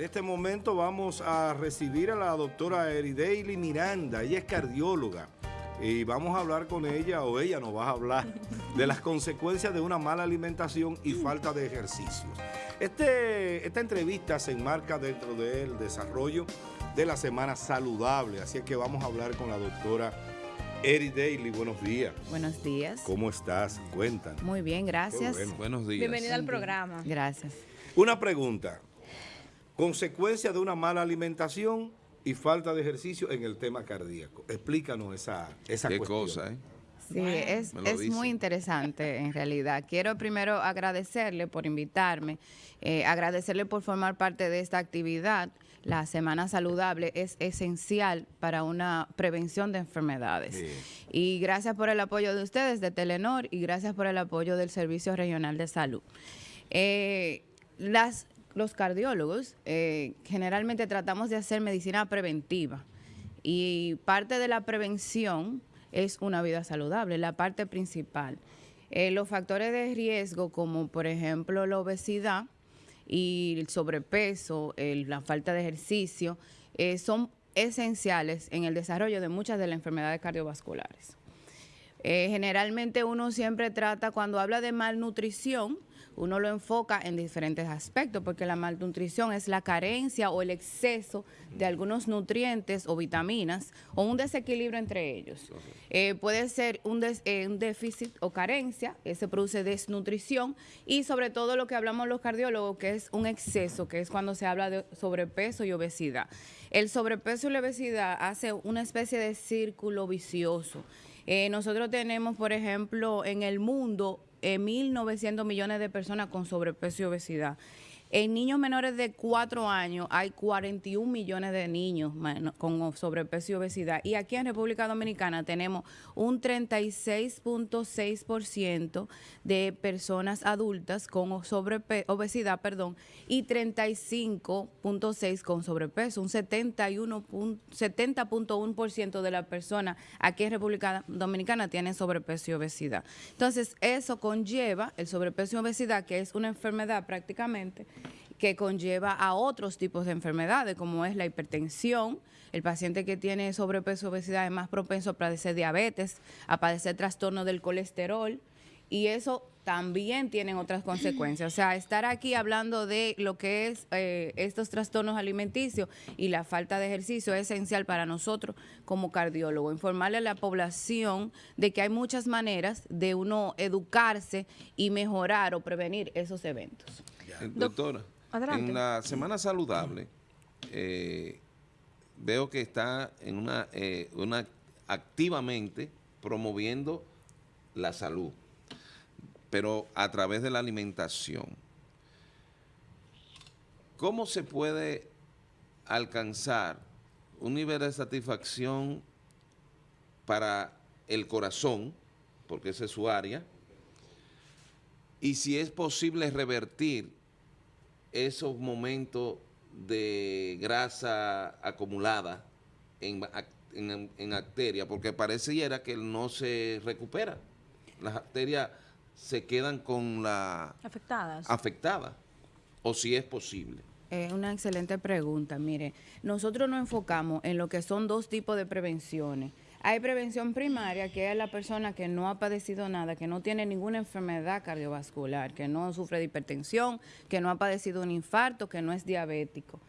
En este momento vamos a recibir a la doctora Erideili Miranda, ella es cardióloga y vamos a hablar con ella o ella nos va a hablar de las consecuencias de una mala alimentación y falta de ejercicios. Este, esta entrevista se enmarca dentro del desarrollo de la Semana Saludable, así es que vamos a hablar con la doctora Eri Daly, buenos días. Buenos días. ¿Cómo estás? Cuéntanos. Muy bien, gracias. Buenos días. Bienvenida al programa. Gracias. Una pregunta. Consecuencia de una mala alimentación y falta de ejercicio en el tema cardíaco. Explícanos esa, esa Qué cuestión. cosa, ¿eh? Sí, es, es muy interesante en realidad. Quiero primero agradecerle por invitarme, eh, agradecerle por formar parte de esta actividad. La Semana Saludable es esencial para una prevención de enfermedades. Sí. Y gracias por el apoyo de ustedes, de Telenor, y gracias por el apoyo del Servicio Regional de Salud. Eh, las, los cardiólogos eh, generalmente tratamos de hacer medicina preventiva y parte de la prevención es una vida saludable, la parte principal. Eh, los factores de riesgo como por ejemplo la obesidad y el sobrepeso, la falta de ejercicio, eh, son esenciales en el desarrollo de muchas de las enfermedades cardiovasculares. Eh, generalmente uno siempre trata, cuando habla de malnutrición, uno lo enfoca en diferentes aspectos, porque la malnutrición es la carencia o el exceso de algunos nutrientes o vitaminas o un desequilibrio entre ellos. Eh, puede ser un, des- eh, un déficit o carencia, ese produce desnutrición, y sobre todo lo que hablamos los cardiólogos, que es un exceso, que es cuando se habla de sobrepeso y obesidad. El sobrepeso y la obesidad hace una especie de círculo vicioso. Eh, nosotros tenemos, por ejemplo, en el mundo eh, 1.900 millones de personas con sobrepeso y obesidad. En niños menores de 4 años hay 41 millones de niños con sobrepeso y obesidad. Y aquí en República Dominicana tenemos un 36.6% de personas adultas con obesidad perdón, y 35.6% con sobrepeso. Un 71 pun- 70.1% de las personas aquí en República Dominicana tienen sobrepeso y obesidad. Entonces, eso conlleva el sobrepeso y obesidad, que es una enfermedad prácticamente que conlleva a otros tipos de enfermedades, como es la hipertensión. El paciente que tiene sobrepeso y obesidad es más propenso a padecer diabetes, a padecer trastorno del colesterol, y eso también tienen otras consecuencias. O sea, estar aquí hablando de lo que es eh, estos trastornos alimenticios y la falta de ejercicio es esencial para nosotros como cardiólogo. Informarle a la población de que hay muchas maneras de uno educarse y mejorar o prevenir esos eventos. Doctora, en la Semana Saludable eh, veo que está eh, activamente promoviendo la salud, pero a través de la alimentación. ¿Cómo se puede alcanzar un nivel de satisfacción para el corazón, porque esa es su área, y si es posible revertir esos momentos de grasa acumulada en, en, en arteria, porque pareciera que no se recupera. Las arterias se quedan con la Afectadas. afectada, o si es posible. Es una excelente pregunta. Mire, nosotros nos enfocamos en lo que son dos tipos de prevenciones. Hay prevención primaria, que es la persona que no ha padecido nada, que no tiene ninguna enfermedad cardiovascular, que no sufre de hipertensión, que no ha padecido un infarto, que no es diabético.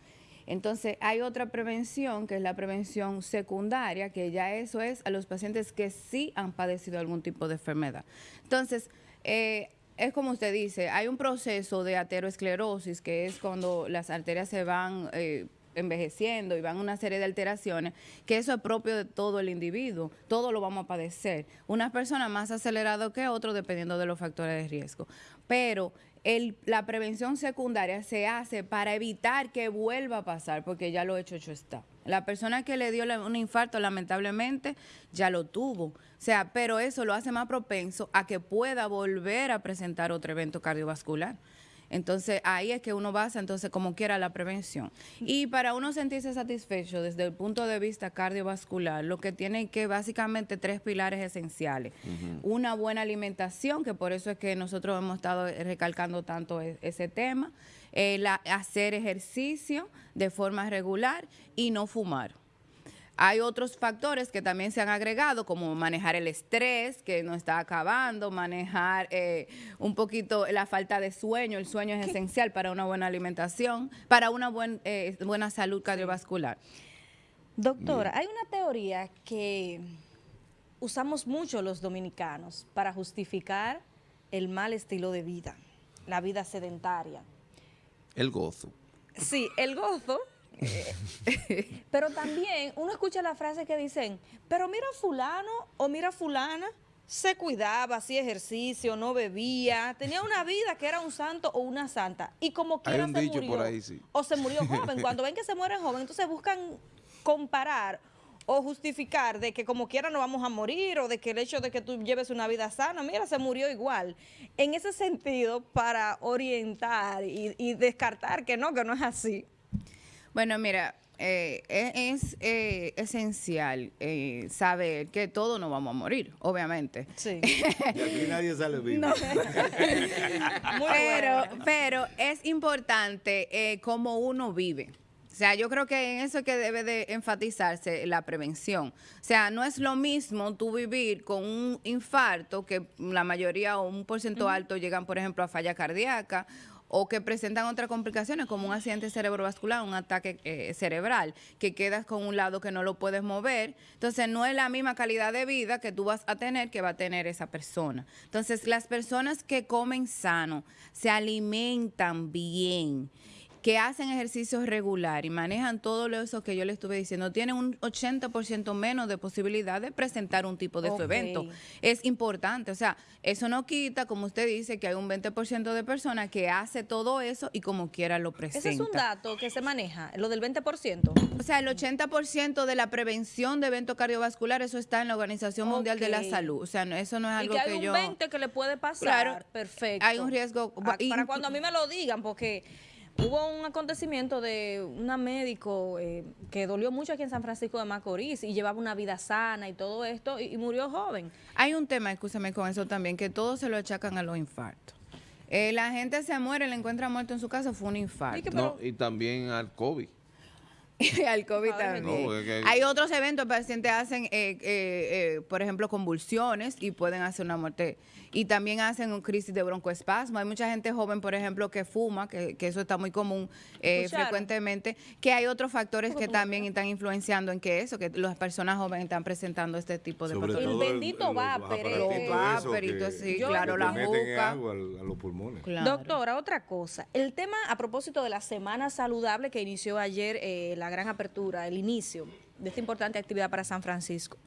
Entonces, hay otra prevención, que es la prevención secundaria, que ya eso es a los pacientes que sí han padecido algún tipo de enfermedad. Entonces, eh, es como usted dice, hay un proceso de ateroesclerosis, que es cuando las arterias se van eh, envejeciendo y van una serie de alteraciones, que eso es propio de todo el individuo, todo lo vamos a padecer. Una persona más acelerado que otro dependiendo de los factores de riesgo. Pero el- la prevención secundaria se hace para evitar que vuelva a pasar, porque ya lo hecho, hecho está. La persona que le dio un infarto, lamentablemente, ya lo tuvo. O sea, pero eso lo hace más propenso a que pueda volver a presentar otro evento cardiovascular. Entonces, ahí es que uno basa, entonces, como quiera, la prevención. Y para uno sentirse satisfecho desde el punto de vista cardiovascular, lo que tiene que básicamente tres pilares esenciales. Una buena alimentación, que por eso es que nosotros hemos estado recalcando tanto e- ese tema. eh, la- hacer ejercicio de forma regular y no fumar. Hay otros factores que también se han agregado, como manejar el estrés, que nos está acabando, manejar eh, un poquito la falta de sueño. El sueño es esencial para una buena alimentación, para una buen, eh, buena salud cardiovascular. Doctora, hay una teoría que usamos mucho los dominicanos para justificar el mal estilo de vida, la vida sedentaria. El gozo. Sí, el gozo. pero también uno escucha la frase que dicen, pero mira fulano o mira fulana, se cuidaba, hacía ejercicio, no bebía, tenía una vida que era un santo o una santa. Y como quiera se murió. por ahí, sí. O se murió joven. Cuando ven que se mueren joven, entonces buscan comparar o justificar de que como quiera no vamos a morir o de que el hecho de que tú lleves una vida sana, mira, se murió igual. En ese sentido, para orientar y, y descartar que no, que no es así. Bueno, mira, eh, e- es eh, esencial eh, saber que todos nos vamos a morir, obviamente. Sí. Y aquí nadie sale vivo. Pero, pero es importante eh, cómo uno vive. O sea, yo creo que en eso es que debe de enfatizarse la prevención. O sea, no es lo mismo tú vivir con un infarto, que la mayoría o un porcentaje alto llegan, por ejemplo, a falla cardíaca, o que presentan otras complicaciones como un accidente cerebrovascular, un ataque eh, cerebral, que quedas con un lado que no lo puedes mover. Entonces, no es la misma calidad de vida que tú vas a tener que va a tener esa persona. Entonces, las personas que comen sano, se alimentan bien, que hacen ejercicio regular y manejan todo lo eso que yo le estuve diciendo, tienen un 80% menos de posibilidad de presentar un tipo de su evento. Es importante, o sea, eso no quita, como usted dice, que hay un 20% de personas que hace todo eso y como quiera lo presenta. Ese es un dato que se maneja, lo del 20%. O sea, el 80% de la prevención de eventos cardiovasculares, eso está en la Organización Mundial de la. Salud. O sea, no- eso no es Y algo que hay que un yo... 20 que le puede pasar. Claro, Perfecto. hay un riesgo- Ah, Para cuando a mí me lo digan, porque hubo un acontecimiento de una médico eh, que dolió mucho aquí en San Francisco de Macorís y llevaba una vida sana y todo esto y, y murió joven. Hay un tema, escúchame con eso también, que todos se lo achacan a los infartos. Eh, la gente se muere, le encuentra muerto en su casa, fue un infarto. Y que- No, pero- y también al COVID. al COVID Ay, también. no, es que- Hay otros eventos, pacientes hacen, eh, eh, eh, por ejemplo, convulsiones y pueden hacer una muerte. Y también hacen un crisis de broncoespasmo. Hay mucha gente joven, por ejemplo, que fuma, que, que eso está muy común eh, frecuentemente, que hay otros factores que también están influenciando en que eso, que las personas jóvenes están presentando este tipo de Sobre patologías. El bendito los vapor, así, Yo- claro, la juca. agua a los pulmones. Claro. Doctora, otra cosa. El tema a propósito de la Semana Saludable que inició ayer, eh, la gran apertura, el inicio de esta importante actividad para San Francisco.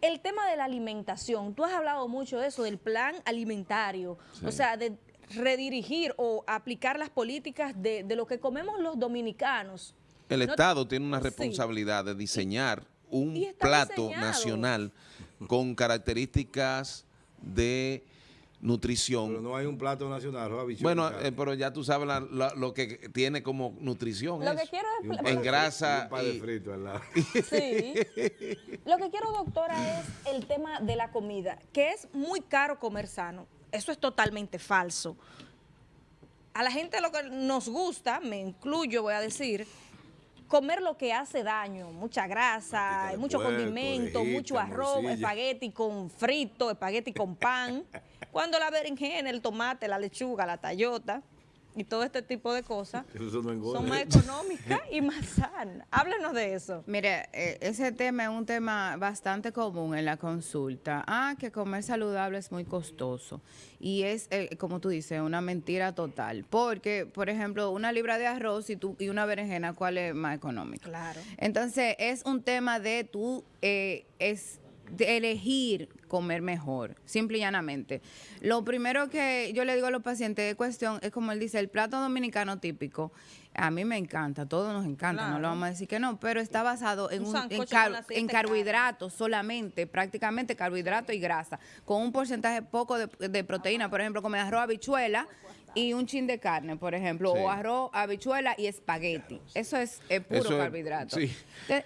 El tema de la alimentación, tú has hablado mucho de eso, del plan alimentario, o sea, de redirigir o aplicar las políticas de, de lo que comemos los dominicanos. El No- Estado tiene una Sí. responsabilidad de diseñar un plato diseñado. nacional con características de nutrición. Pero no hay un plato nacional, Bueno, eh, pero ya tú sabes la- la- lo que tiene como nutrición. Lo que quiero es... en grasa y un pan de y- frito al lado. Sí. Lo que quiero, doctora, es el tema de la comida, que es muy caro comer sano. Eso es totalmente falso. A la gente lo que nos gusta, me incluyo, voy a decir, comer lo que hace daño, mucha grasa, mucho puerco, condimento, orejita, mucho arroz, morcilla. espagueti con frito, espagueti con pan. Cuando la berenjena, el tomate, la lechuga, la tallota y todo este tipo de cosas no son más económicas y más sanas. Háblenos de eso. Mire, eh, ese tema es un tema bastante común en la consulta. Ah, que comer saludable es muy costoso. Y es, eh, como tú dices, una mentira total. Porque, por ejemplo, una libra de arroz y, tú, y una berenjena, ¿cuál es más económica? Claro. Entonces, es un tema de tú eh, es de elegir comer mejor, simple y llanamente. Lo primero que yo le digo a los pacientes es cuestión, es como él dice, el plato dominicano típico. A mí me encanta, a todos nos encanta, no lo vamos a decir que no, pero está basado en, Un un, en, sancocho car- con aceite en de carbohidratos solamente, prácticamente carbohidratos y grasa, con un porcentaje poco de, de proteína, por ejemplo, comer arroz, habichuela y un chin de carne, por ejemplo, Sí. o arroz, habichuela y espagueti. Eso es puro Eso es- carbohidrato. sí.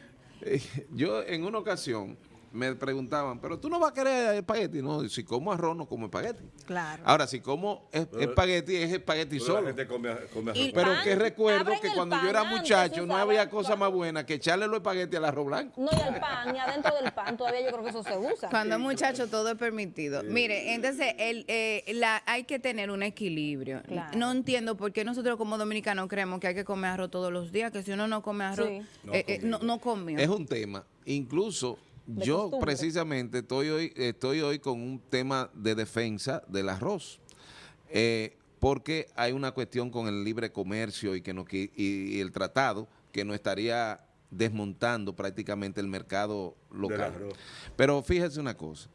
Yo en una ocasión me preguntaban, pero tú no vas a querer espagueti. No, si como arroz, no como espagueti. Claro. Ahora, si como es- Pero- espagueti, es espagueti La solo. gente come, come arroz. Pero pan, que recuerdo que cuando pan yo era muchacho no había cosa más buena que echarle los espaguetis al arroz blanco. No, y al pan, y adentro del pan, todavía yo creo que eso se usa. Cuando muchacho todo es permitido. Mire, entonces el, eh, la, hay que tener un equilibrio. Claro. No entiendo por qué nosotros como dominicanos creemos que hay que comer arroz todos los días, que si uno no come arroz, Sí. No eh, eh, no, no comió. Es un tema. Incluso yo costumbre. precisamente estoy hoy, estoy hoy con un tema de defensa del arroz. Eh, porque hay una cuestión con el libre comercio y, que no, y, y el tratado que nos estaría desmontando prácticamente el mercado local. Pero fíjese una cosa.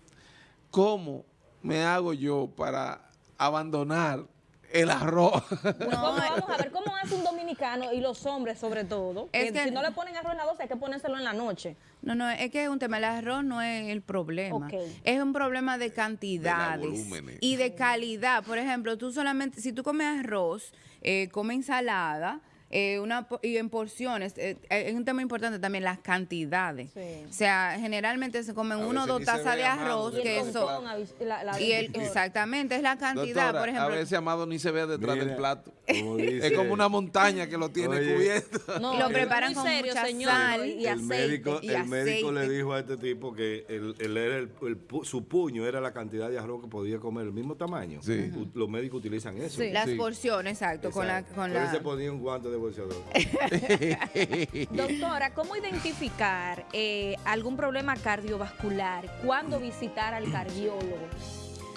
¿Cómo me hago yo para abandonar el arroz? Pues ¿cómo- vamos a ver cómo hace un dominicano y los hombres sobre todo. Es que que- si no le ponen arroz en la 12 hay que ponérselo en la noche. No, no, es que es un tema, el arroz no es el problema. Es un problema de cantidades y de calidad. Por ejemplo, tú solamente, si tú comes arroz, eh, come ensalada, eh, una, y en porciones, eh, eh, es un tema importante también, las cantidades. Sí. O sea, generalmente se comen A uno o dos tazas de arroz, que con eso... con avis- la- la- Y el, exactamente, es la cantidad, Doctora, por ejemplo. a veces Amado ni se ve detrás Mira, del plato. como dice- es como una montaña que lo tiene Oye. cubierto. No, Y lo preparan con serio, mucha señor, sal. y el aceite. médico, y el médico le dijo a este tipo que el, el era el- el pu- su puño era la cantidad de arroz que podía comer, el mismo tamaño. Sí. Los médicos utilizan eso. Sí. Las Sí. porciones, exacto, con la... Exacto. Con Pero él la se ponía un guante de Doctora, ¿cómo identificar eh, algún problema cardiovascular? ¿Cuándo visitar al cardiólogo?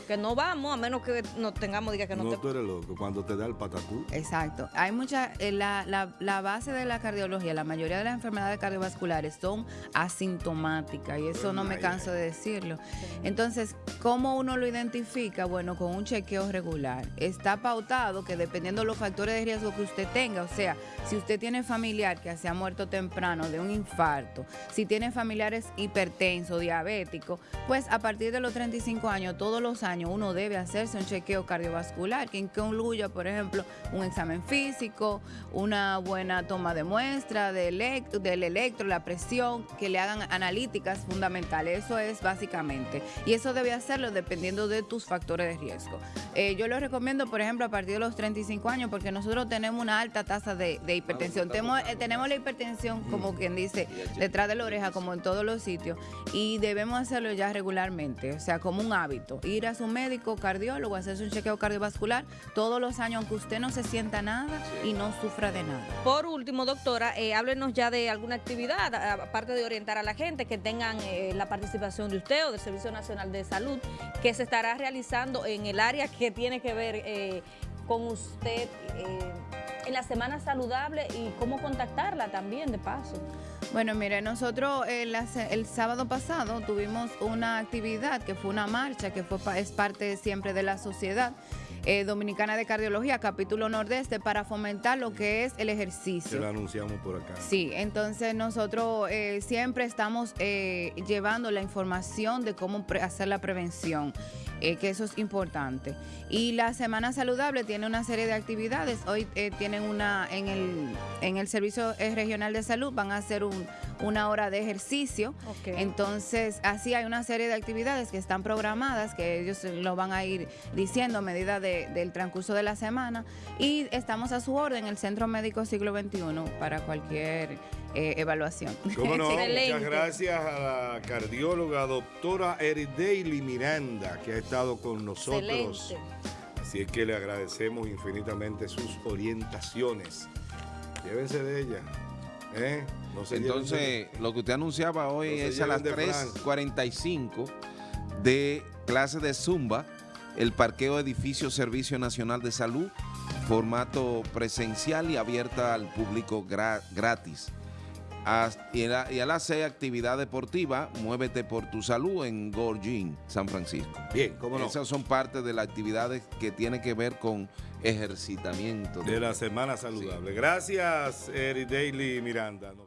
Que no vamos, a menos que no tengamos, diga que no, no, te... tú eres loco. Cuando te da el patatú, Exacto. Hay mucha, eh, la, la, la base de la cardiología, la mayoría de las enfermedades cardiovasculares son asintomáticas y eso no me canso de decirlo. Entonces, ¿cómo uno lo identifica? Bueno, con un chequeo regular. Está pautado que dependiendo de los factores de riesgo que usted tenga, o sea, si usted tiene familiar que se ha muerto temprano de un infarto, si tiene familiares hipertensos, diabéticos, pues a partir de los 35 años, todos los años uno debe hacerse un chequeo cardiovascular que incluya, por ejemplo, un examen físico, una buena toma de muestra de electro, del electro, la presión, que le hagan analíticas fundamentales. Eso es básicamente. Y eso debe hacerlo dependiendo de tus factores de riesgo. Eh, yo lo recomiendo, por ejemplo, a partir de los 35 años, porque nosotros tenemos una alta tasa de, de hipertensión. Tenemos, eh, tenemos la hipertensión, como quien dice, detrás de la oreja, como en todos los sitios, y debemos hacerlo ya regularmente, o sea, como un hábito. Ir a su médico, cardiólogo, hacerse un chequeo cardiovascular todos los años, aunque usted no se sienta nada y no sufra de nada. Por último, doctora, eh, háblenos ya de alguna actividad, aparte de orientar a la gente, que tengan eh, la participación de usted o del Servicio Nacional de Salud, que se estará realizando en el área que tiene que ver eh, con usted en la Semana Saludable y cómo contactarla también, de paso. Bueno, mire, nosotros eh, la se- el sábado pasado tuvimos una actividad que fue una marcha, que fue es parte siempre de la sociedad eh, dominicana de cardiología, capítulo nordeste, para fomentar lo que es el que ejercicio. lo anunciamos por acá. Sí, entonces nosotros eh, siempre estamos eh, llevando la información de cómo hacer la prevención, eh, que eso es importante. Y la Semana Saludable tiene una serie de actividades. Hoy eh, tienen una en el, en el Servicio Regional de Salud, van a hacer un- una hora de ejercicio. Entonces, así hay una serie de actividades que están programadas, que ellos lo van a ir diciendo a medida de- del transcurso de la semana. Y estamos a su orden en el Centro Médico Siglo XXI para cualquier eh, evaluación. ¿Cómo no? Excelente. Muchas gracias a la cardióloga doctora Erideili Miranda, que ha estado con nosotros. Excelente. Así es que le agradecemos infinitamente sus orientaciones. Llévense de ella. ¿eh? No de- Entonces, lo que usted anunciaba hoy No es a las lleven de Fran. 3.45 de clase de Zumba, el parqueo edificio Servicio Nacional de Salud, formato presencial y abierta al público gra- gratis. Y, a la- y a las 6, actividad deportiva, muévete por tu salud en Gorgin, San Francisco. Bien, cómo no. Esas son parte de las actividades que tienen que ver con ejercitamiento. De la Semana Saludable. Gracias, Erideili Miranda. Nos-